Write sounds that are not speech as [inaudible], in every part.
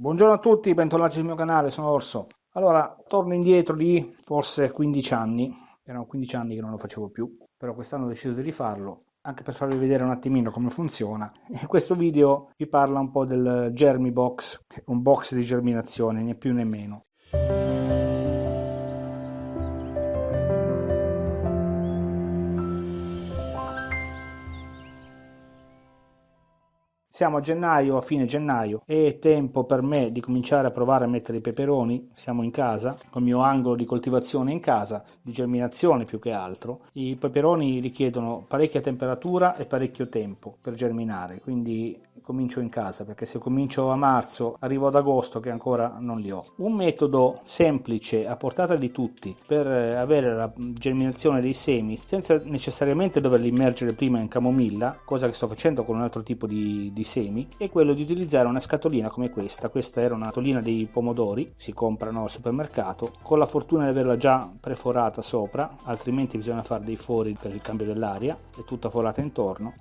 Buongiorno a tutti, bentornati sul mio canale, sono Orso. Allora, torno indietro di forse 15 anni, erano 15 anni che non lo facevo più, però quest'anno ho deciso di rifarlo, anche per farvi vedere un attimino come funziona. [laughs] E questo video vi parla un po' del Germi Box, un box di germinazione, né più né meno. Siamo a gennaio, a fine gennaio, è tempo per me di cominciare a provare a mettere i peperoni. Siamo in casa, con il mio angolo di coltivazione in casa, di germinazione più che altro. I peperoni richiedono parecchia temperatura e parecchio tempo per germinare, quindi comincio in casa perché se comincio a marzo arrivo ad agosto che ancora non li ho. Un metodo semplice a portata di tutti per avere la germinazione dei semi senza necessariamente doverli immergere prima in camomilla, cosa che sto facendo con un altro tipo di, di semi è quello di utilizzare una scatolina come questa. Questa era una scatolina dei pomodori si comprano al supermercato con la fortuna di averla già preforata sopra altrimenti bisogna fare dei fori per il cambio dell'aria è tutta forata intorno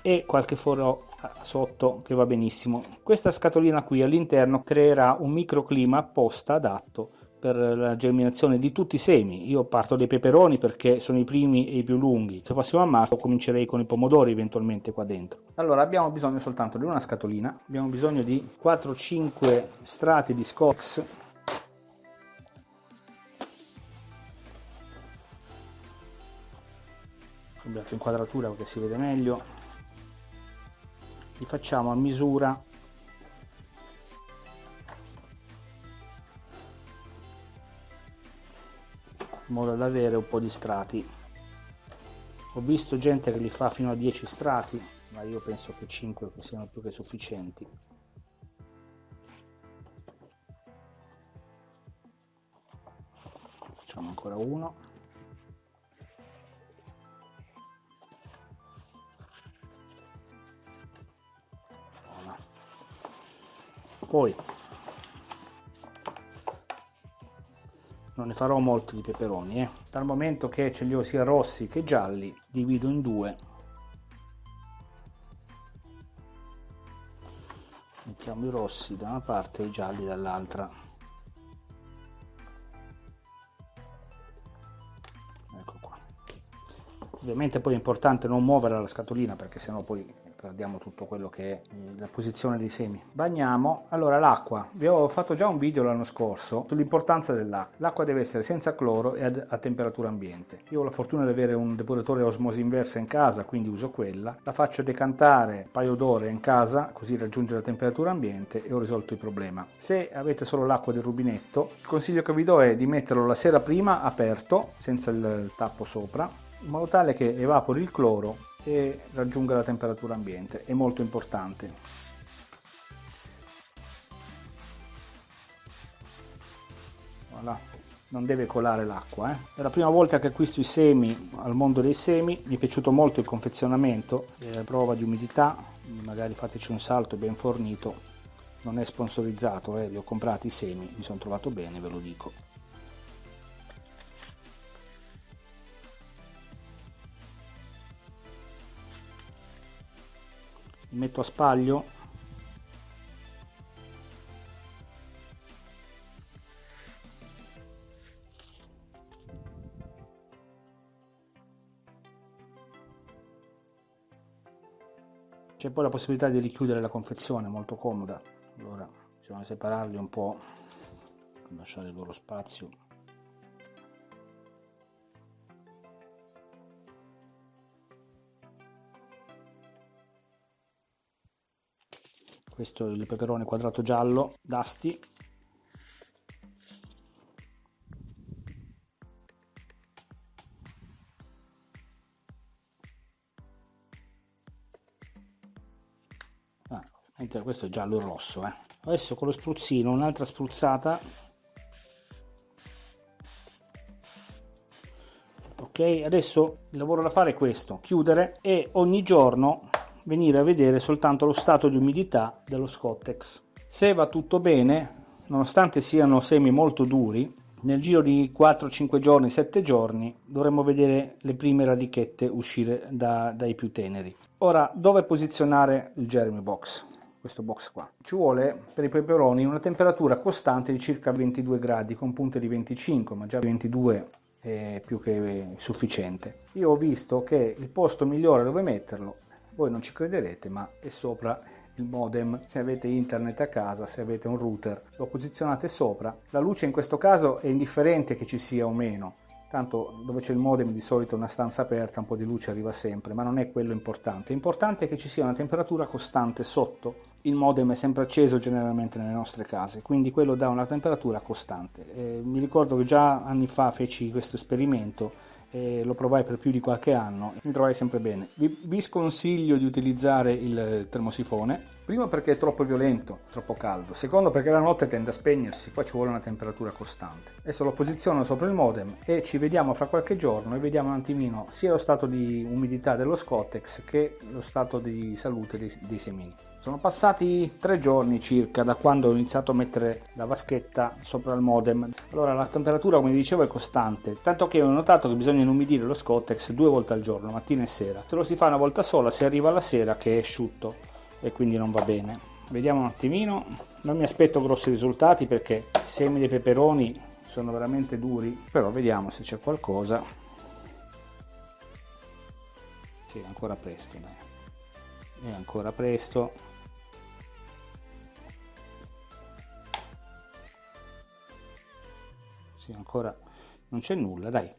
e qualche foro sotto che va benissimo. Questa scatolina qui all'interno creerà un microclima apposta adatto per la germinazione di tutti i semi. Io parto dai peperoni perché sono i primi e i più lunghi. Se fossimo a marzo comincerei con i pomodori eventualmente qua dentro. Allora abbiamo bisogno soltanto di una scatolina, abbiamo bisogno di 4-5 strati di Scox. Cambiato inquadratura perché si vede meglio. Li facciamo a misura modo da avere un po' di strati. Ho visto gente che li fa fino a 10 strati ma io penso che 5 siano più che sufficienti. Facciamo ancora uno. Poi non ne farò molti di peperoni eh. dal momento che ce li ho sia rossi che gialli divido in due. Mettiamo i rossi da una parte e i gialli dall'altra. Ecco qua. Ovviamente poi è importante non muovere la scatolina perché sennò poi perdiamo tutto quello che è la posizione dei semi. Bagniamo. Allora l'acqua. Vi ho fatto già un video l'anno scorso sull'importanza dell'acqua. L'acqua deve essere senza cloro e a temperatura ambiente. Io ho la fortuna di avere un depuratore osmosi inversa in casa quindi uso quella. La faccio decantare un paio d'ore in casa così raggiunge la temperatura ambiente e ho risolto il problema. Se avete solo l'acqua del rubinetto il consiglio che vi do è di metterlo la sera prima aperto senza il tappo sopra in modo tale che evapori il cloro e raggiunga la temperatura ambiente è molto importante voilà. non deve colare l'acqua eh. è la prima volta che acquisto i semi al mondo dei semi mi è piaciuto molto il confezionamento è prova di umidità magari fateci un salto ben fornito non è sponsorizzato eh. li ho comprati i semi mi sono trovato bene ve lo dico li metto a spaglio. C'è poi la possibilità di richiudere la confezione molto comoda. Allora bisogna separarli un po' lasciare il loro spazio questo è il peperone quadrato giallo d'asti ah, questo è giallo e rosso eh. adesso con lo spruzzino un'altra spruzzata ok adesso il lavoro da fare è questo chiudere e ogni giorno venire a vedere soltanto lo stato di umidità dello Scottex. Se va tutto bene, nonostante siano semi molto duri, nel giro di 4-5 giorni, 7 giorni dovremmo vedere le prime radichette uscire da, dai più teneri. Ora, dove posizionare il Jeremy Box? questo box qua. Ci vuole per i peperoni una temperatura costante di circa 22 gradi con punte di 25, ma già 22 è più che sufficiente. Io ho visto che il posto migliore dove metterlo, voi non ci crederete, ma è sopra il modem, se avete internet a casa, se avete un router, lo posizionate sopra. La luce in questo caso è indifferente che ci sia o meno, tanto dove c'è il modem di solito una stanza aperta, un po' di luce arriva sempre, ma non è quello importante. Importante è che ci sia una temperatura costante sotto. Il modem è sempre acceso generalmente nelle nostre case, quindi quello dà una temperatura costante. Eh, mi ricordo che già anni fa feci questo esperimento e lo provai per più di qualche anno mi trovai sempre bene. Vi, vi sconsiglio di utilizzare il termosifone Primo perché è troppo violento, troppo caldo. Secondo perché la notte tende a spegnersi, poi ci vuole una temperatura costante. Adesso lo posiziono sopra il modem e ci vediamo fra qualche giorno e vediamo un attimino sia lo stato di umidità dello Scotex che lo stato di salute dei, dei semini. Sono passati tre giorni circa da quando ho iniziato a mettere la vaschetta sopra il modem. Allora la temperatura come dicevo è costante, tanto che ho notato che bisogna inumidire lo Scotex due volte al giorno, mattina e sera. Se lo si fa una volta sola, si arriva alla sera che è asciutto e quindi non va bene. Vediamo un attimino. Non mi aspetto grossi risultati perché i semi dei peperoni sono veramente duri però vediamo se c'è qualcosa. Sì, ancora presto dai. È ancora presto. Sì, ancora non c'è nulla dai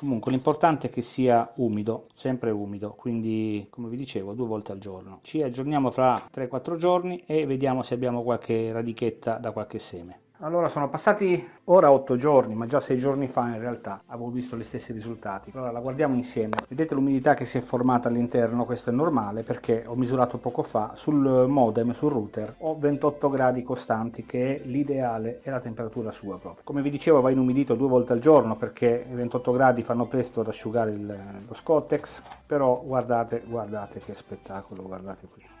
Comunque l'importante è che sia umido, sempre umido, quindi come vi dicevo due volte al giorno. Ci aggiorniamo fra 3-4 giorni e vediamo se abbiamo qualche radichetta da qualche seme. Allora sono passati ora 8 giorni, ma già 6 giorni fa in realtà avevo visto gli stessi risultati. Allora la guardiamo insieme. Vedete l'umidità che si è formata all'interno, questo è normale perché ho misurato poco fa sul modem, sul router, ho 28 gradi costanti che è l'ideale e la temperatura sua proprio. Come vi dicevo va inumidito due volte al giorno perché i 28 gradi fanno presto ad asciugare il, lo Scottex, però guardate, guardate che spettacolo, guardate qui.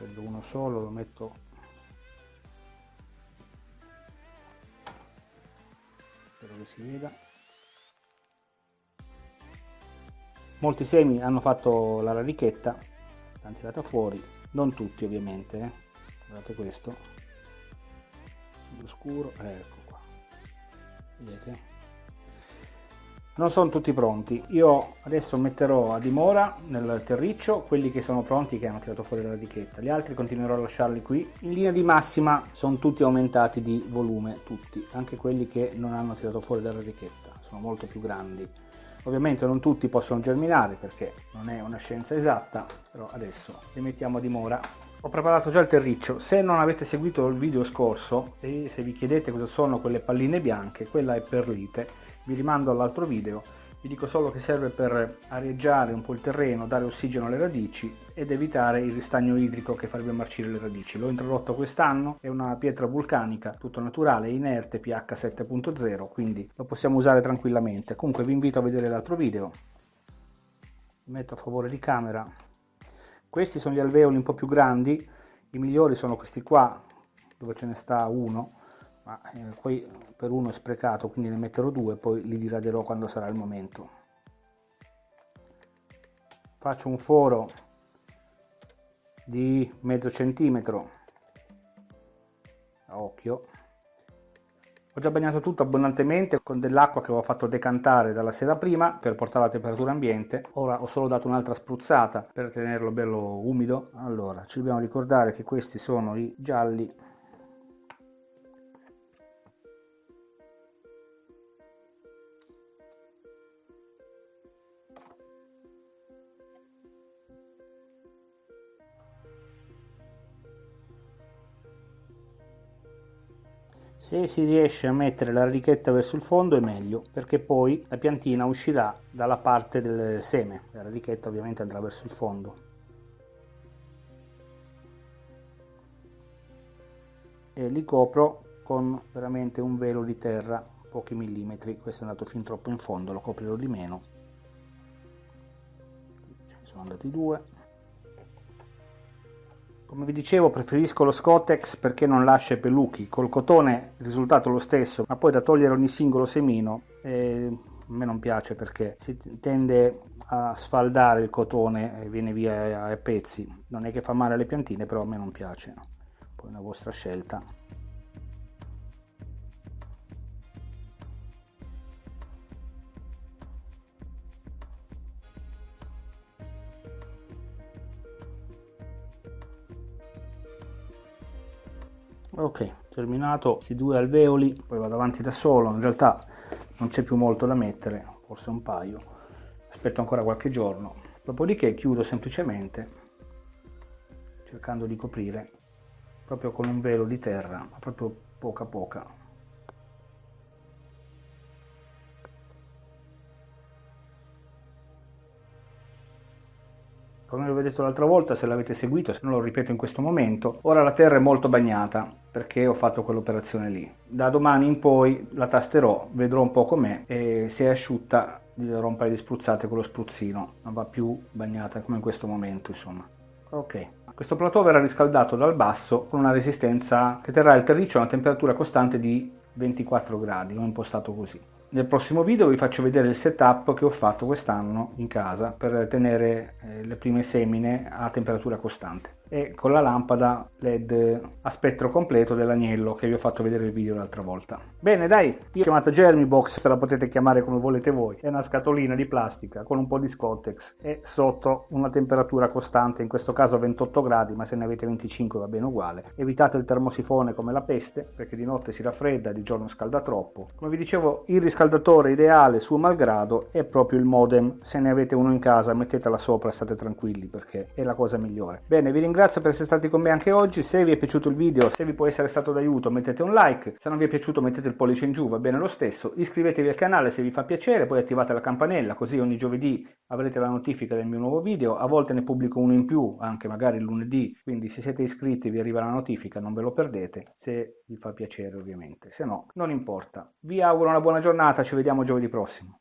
Prendo uno solo lo metto spero che si veda. Molti semi hanno fatto la radichetta l'hanno tirata fuori non tutti ovviamente eh. guardate questo. Più scuro ecco qua. Vedete non sono tutti pronti. Io adesso metterò a dimora nel terriccio quelli che sono pronti che hanno tirato fuori la radichetta. Gli altri continuerò a lasciarli qui. In linea di massima sono tutti aumentati di volume tutti. Anche quelli che non hanno tirato fuori la radichetta. Sono molto più grandi. Ovviamente non tutti possono germinare perché non è una scienza esatta però adesso li mettiamo a dimora. Ho preparato già il terriccio, se non avete seguito il video scorso e se vi chiedete cosa sono quelle palline bianche, quella è perlite vi rimando all'altro video, vi dico solo che serve per areggiare un po' il terreno, dare ossigeno alle radici ed evitare il ristagno idrico che farebbe marcire le radici. L'ho introdotto quest'anno, è una pietra vulcanica, tutto naturale, inerte, pH 7.0, quindi lo possiamo usare tranquillamente. Comunque vi invito a vedere l'altro video, mi metto a favore di camera. Questi sono gli alveoli un po' più grandi, i migliori sono questi qua, dove ce ne sta uno, ma eh, poi per uno è sprecato quindi ne metterò due poi li diraderò quando sarà il momento faccio un foro di mezzo centimetro a occhio ho già bagnato tutto abbondantemente con dell'acqua che avevo fatto decantare dalla sera prima per portare la temperatura ambiente. Ora ho solo dato un'altra spruzzata per tenerlo bello umido. Allora, ci dobbiamo ricordare che questi sono i gialli Se si riesce a mettere la radichetta verso il fondo è meglio, perché poi la piantina uscirà dalla parte del seme. La radichetta ovviamente andrà verso il fondo. E li copro con veramente un velo di terra, pochi millimetri. Questo è andato fin troppo in fondo, lo coprirò di meno. Sono andati due. Come vi dicevo preferisco lo Scotex perché non lascia peluchi, col cotone il risultato è lo stesso, ma poi da togliere ogni singolo semino è a me non piace perché si tende a sfaldare il cotone e viene via a pezzi. Non è che fa male alle piantine però a me non piace. Poi è una vostra scelta ok terminato questi due alveoli poi vado avanti da solo. In realtà non c'è più molto da mettere forse un paio. Aspetto ancora qualche giorno. Dopodiché chiudo semplicemente cercando di coprire proprio con un velo di terra ma proprio poca poca come vi ho detto l'altra volta se l'avete seguito se non lo ripeto in questo momento ora la terra è molto bagnata perché ho fatto quell'operazione lì. Da domani in poi la tasterò vedrò un po' com'è e se è asciutta gli darò un paio di spruzzate con lo spruzzino. Non va più bagnata come in questo momento insomma. Ok. Questo plateau verrà riscaldato dal basso con una resistenza che terrà il terriccio a una temperatura costante di 24 gradi l'ho impostato così nel prossimo video vi faccio vedere il setup che ho fatto quest'anno in casa per tenere eh, le prime semine a temperatura costante e con la lampada led a spettro completo dell'agnello che vi ho fatto vedere il video l'altra volta. Bene dai io ho chiamato Jeremy Box se la potete chiamare come volete voi. È una scatolina di plastica con un po' di Scottex e sotto una temperatura costante in questo caso 28 gradi ma se ne avete 25 va bene uguale. Evitate il termosifone come la peste perché di notte si raffredda di giorno scalda troppo. Come vi dicevo il riscaldatore ideale suo malgrado è proprio il modem. Se ne avete uno in casa mettetela sopra state tranquilli perché è la cosa migliore. Bene vi ringrazio ringrazio per essere stati con me anche oggi, se vi è piaciuto il video, se vi può essere stato d'aiuto mettete un like, se non vi è piaciuto mettete il pollice in giù, va bene lo stesso, iscrivetevi al canale se vi fa piacere, poi attivate la campanella così ogni giovedì avrete la notifica del mio nuovo video, a volte ne pubblico uno in più, anche magari il lunedì, quindi se siete iscritti vi arriva la notifica, non ve lo perdete, se vi fa piacere ovviamente, se no non importa. Vi auguro una buona giornata, ci vediamo giovedì prossimo.